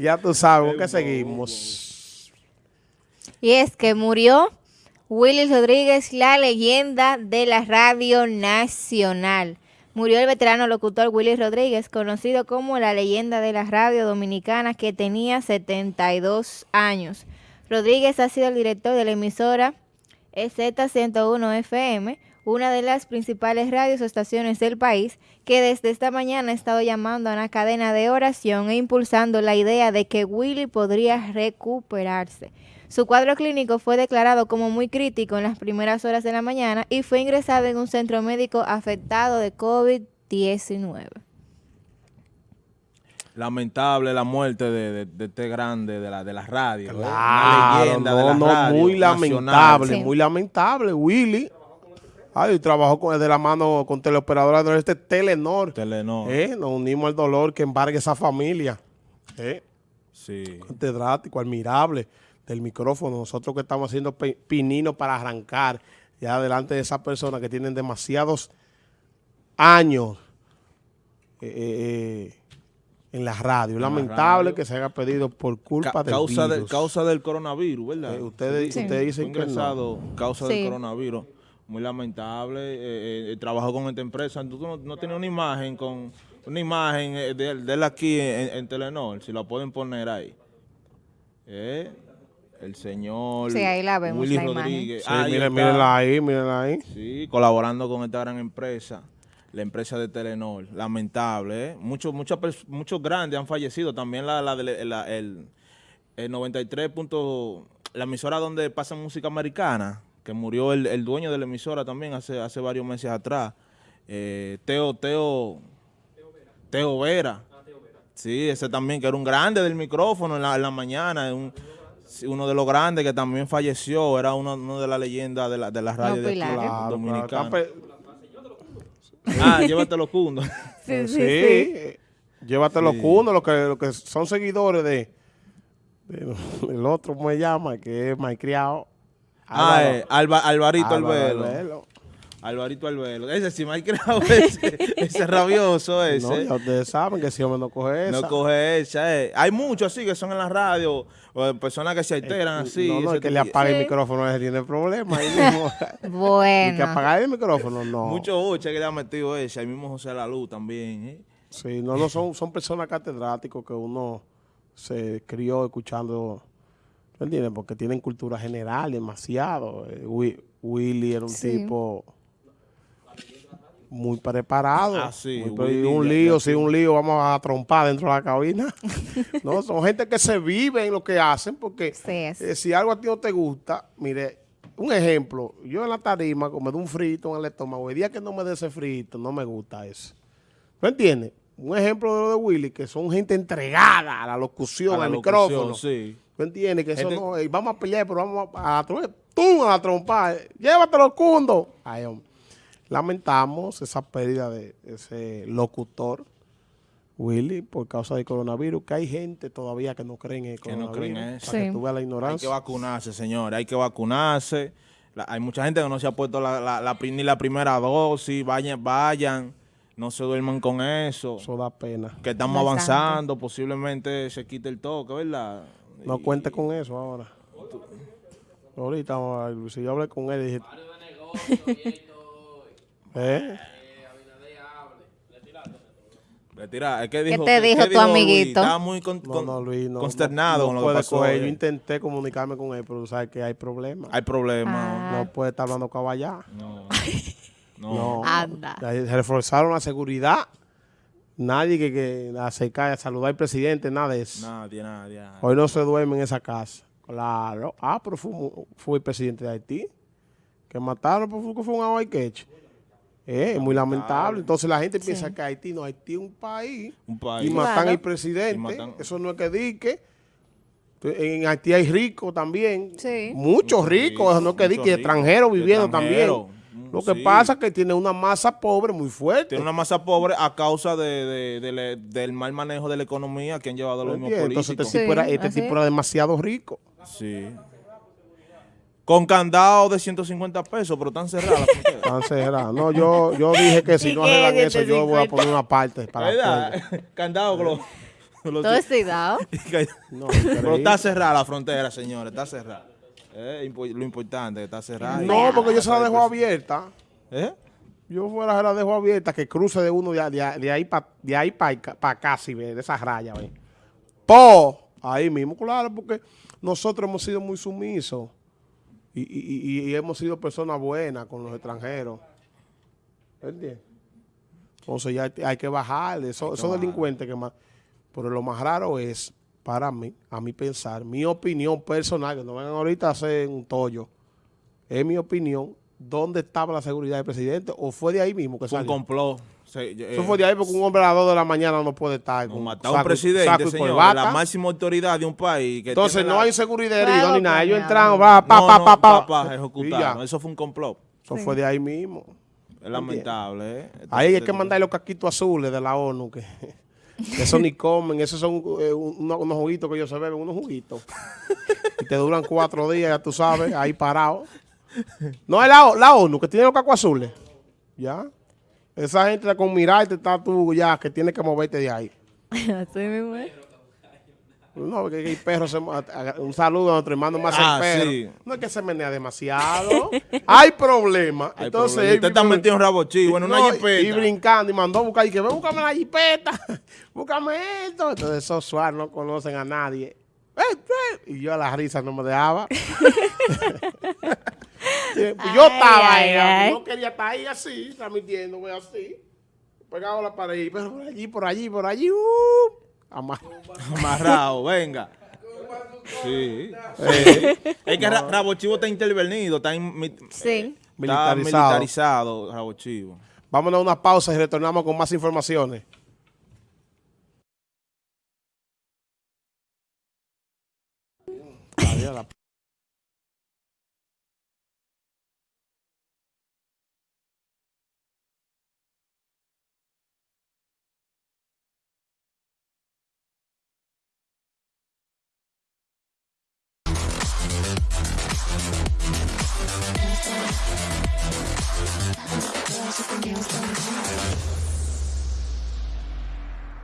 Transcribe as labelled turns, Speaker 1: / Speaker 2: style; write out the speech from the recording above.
Speaker 1: Ya tú sabes, ¿con qué seguimos?
Speaker 2: Y es que murió Willy Rodríguez, la leyenda de la radio nacional. Murió el veterano locutor Willy Rodríguez, conocido como la leyenda de la radio dominicana, que tenía 72 años. Rodríguez ha sido el director de la emisora Z101 FM, una de las principales radios o estaciones del país, que desde esta mañana ha estado llamando a una cadena de oración e impulsando la idea de que Willy podría recuperarse. Su cuadro clínico fue declarado como muy crítico en las primeras horas de la mañana y fue ingresado en un centro médico afectado de COVID-19.
Speaker 3: Lamentable la muerte de, este grande de la, de la radio.
Speaker 1: Claro, leyenda de la muy lamentable, muy lamentable. Willy Ay, trabajó con, de la mano con teleoperadora de este Telenor.
Speaker 3: Telenor.
Speaker 1: Eh, nos unimos al dolor que embargue esa familia. Eh.
Speaker 3: Sí.
Speaker 1: Catedrático, admirable del micrófono. Nosotros que estamos haciendo pinino para arrancar ya delante de esas personas que tienen demasiados años eh, eh, en la radio. Lamentable que se haya pedido por culpa
Speaker 3: del causa virus. causa del coronavirus, ¿verdad?
Speaker 1: ustedes, ustedes dicen que no.
Speaker 3: causa del coronavirus muy lamentable. Eh, eh, el trabajo con esta empresa. Tú no, tienes una imagen con una imagen eh, de, él aquí en, Telenor, si la pueden poner ahí. el señor
Speaker 2: sí, ahí la vemos,
Speaker 3: Willy Rodríguez.
Speaker 1: Sí, mírenla ahí, mírenla ahí.
Speaker 3: Sí, colaborando con esta gran empresa, la empresa de Telenor. Lamentable, ¿eh? Muchos, muchos, muchos grandes han fallecido. También la, la, la el, el 93. la emisora donde pasa música americana, que murió el, dueño de la emisora también hace, hace varios meses atrás. Eh, Teo, Teo, Teo Vera. Sí, ese también, que era un grande del micrófono en la, mañana, uno de los grandes que también falleció, era uno, de las leyendas de la, de la radio de dominicana. Ah, llévate los cundos.
Speaker 1: Sí, sí, llévate los cundos, los que, los que son seguidores de, el otro, ¿cómo se llama? Que es
Speaker 3: Ah, eh, Alvarito Albelo. Alvarito Albelo. Ese sí me ha creado ese, ese rabioso ese.
Speaker 1: No, ustedes saben que si hombre no coge esa.
Speaker 3: No coge esa. Eh. Hay muchos así que son en la radio, o personas que se alteran eh, así.
Speaker 1: No, no, es que le apague el micrófono, ese tiene problemas.
Speaker 2: bueno.
Speaker 1: Y que apagar el micrófono, no.
Speaker 3: Muchos ocho que le han metido ese. Ahí mismo José La Luz también, ¿eh?
Speaker 1: Sí, no, no, son, son personas catedráticos que uno se crió escuchando ¿Me entiendes? Porque tienen cultura general demasiado. Eh, Willy era un tipo muy preparado.
Speaker 3: Ah, sí.
Speaker 1: un lío, sí, un lío, vamos a trompar dentro de la cabina. no, son gente que se vive en lo que hacen porque eh, si algo a ti no te gusta, mire, un ejemplo, yo en la tarima como de un frito en el estómago, el día que no me dé ese frito, no me gusta eso. ¿Me entiendes? Un ejemplo de lo de Willy, que son gente entregada a la locución, al micrófono.
Speaker 3: Sí.
Speaker 1: ¿Tú entiendes? Que eso no, vamos a pelear, pero vamos a, a, tú a trompar. Llévatelo, cundo. Ay, Lamentamos esa pérdida de ese locutor, Willy, por causa del coronavirus, que hay gente todavía que no cree en el coronavirus. Que no creen eso. Para que tú veas la ignorancia.
Speaker 3: Hay que vacunarse, señores, hay que vacunarse. hay mucha gente que no se ha puesto la, ni la primera dosis. Vayan, vayan. No se duerman con eso.
Speaker 1: Eso da pena.
Speaker 3: Que estamos avanzando, posiblemente se quite el toque, ¿verdad?
Speaker 1: No cuente con eso ahora. Ahorita, si yo hablé con él, dije...
Speaker 3: ¿Eh? Retira, es que dijo,
Speaker 2: ¿Qué te dijo tu amiguito?
Speaker 3: Estaba muy consternado con lo que pasó.
Speaker 1: Yo intenté comunicarme con él, pero sabes que hay problemas.
Speaker 3: Hay problemas.
Speaker 1: No puede estar hablando caballá.
Speaker 3: No.
Speaker 1: no. no. Anda. Se reforzaron la seguridad. Nadie que, que acerca a saludar al presidente, nada de eso.
Speaker 3: Nadie, nadie.
Speaker 1: Hoy no se duerme en esa casa. Claro. Ah, pero fue, el presidente de Haití. Que mataron porque fue un aguayqueche. Eh, es muy lamentable. Entonces la gente piensa que Haití no, Haití es un país.
Speaker 3: Un país.
Speaker 1: Y matan al presidente. Eso no es que dique. En Haití hay ricos también.
Speaker 2: Sí.
Speaker 1: Muchos ricos. Eso no es que dique. Extranjeros viviendo también. Lo que pasa es que tiene una masa pobre muy fuerte.
Speaker 3: Tiene una masa pobre a causa de, del mal manejo de la economía que han llevado los mismos políticos.
Speaker 1: Entonces este, tipo, era, este tipo era demasiado rico.
Speaker 3: Sí. Con candado de 150 pesos, pero tan cerrada
Speaker 1: Tan cerrada. No, yo, yo dije que si no arreglan eso, yo voy a poner una parte para
Speaker 3: ¿Verdad? Candado,
Speaker 2: Todo cuidado.
Speaker 3: no, Pero está cerrada la frontera, señores, está cerrada. Eh, lo importante, está cerrada.
Speaker 1: No, porque yo se la dejo abierta. ¿Eh? Yo fuera se la dejo abierta, que cruce de uno de, de, ahí para de ahí para acá, si ve, de esa raya, ve. Po, ahí mismo, claro, porque nosotros hemos sido muy sumisos y, hemos sido personas buenas con los extranjeros. ¿Entiendes? Entonces ya hay que bajarle. Esos delincuentes que más... Pero lo más raro es, para mí, a mi pensar, mi opinión personal, que no vengan ahorita a hacer un tollo, es mi opinión, ¿dónde estaba la seguridad del presidente? ¿O fue de ahí mismo que salió?
Speaker 3: Un complot.
Speaker 1: Eso eh, fue de ahí porque un hombre a las 2 de la mañana no puede estar.
Speaker 3: Con matar a un presidente, señor, la máxima autoridad de un país.
Speaker 1: Que Entonces no hay seguridad herido ni nada. Ellos entraron, va, pa, pa, pa, pa,
Speaker 3: ejecutaron. Eso fue un complot.
Speaker 1: Eso fue de ahí mismo.
Speaker 3: Es lamentable, ¿eh?
Speaker 1: ahí hay que mandar los casquitos azules de la ONU, que, eso ni comen, esos son eh, unos, juguitos que ellos se beben, unos juguitos. y te duran cuatro días, ya tú sabes, ahí parado. No es la, la ONU, que tiene los cascos azules. ¿Ya? Esa gente con mirarte está tú ya, que tiene que moverte de ahí. Así mismo. No, que el perro se, un saludo a nuestro hermano más ah, perro. No es que se menea demasiado. Hay problemas. Entonces,
Speaker 3: usted está metido en rabo chivo, en una jipeta.
Speaker 1: Y brincando y mandó a buscar y que ve, búscame la jipeta. búscame esto. Entonces esos suaves no conocen a nadie. Y yo a la risa no me dejaba. yo estaba ahí, no quería estar ahí así, transmitiéndome así. Pegado a la pared, pero por allí, por allí, por allí, uh,
Speaker 3: amarrado, venga. Sí, Es que Rabo Chivo está intervenido, está, militarizado. Rabo Chivo.
Speaker 1: Vámonos a una pausa y retornamos con más informaciones.